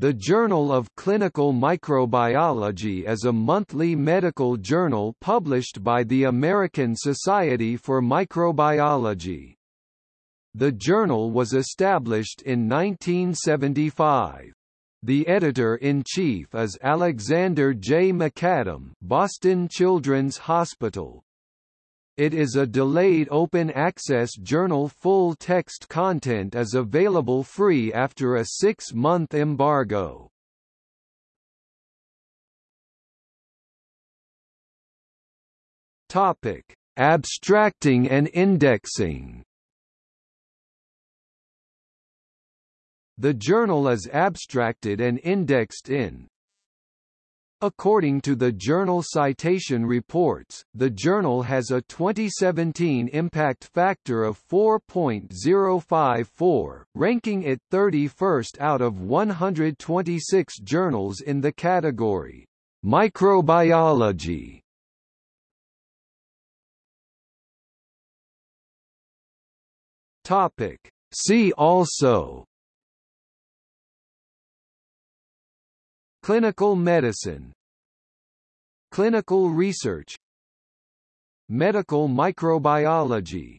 The Journal of Clinical Microbiology is a monthly medical journal published by the American Society for Microbiology. The journal was established in 1975. The editor-in-chief is Alexander J. McAdam Boston Children's Hospital. It is a delayed open-access journal full-text content is available free after a six-month embargo. Topic: Abstracting and indexing. The journal is abstracted and indexed in According to the Journal Citation Reports, the journal has a 2017 impact factor of 4.054, ranking it 31st out of 126 journals in the category Microbiology. Topic. See also Clinical medicine. Clinical research. Medical microbiology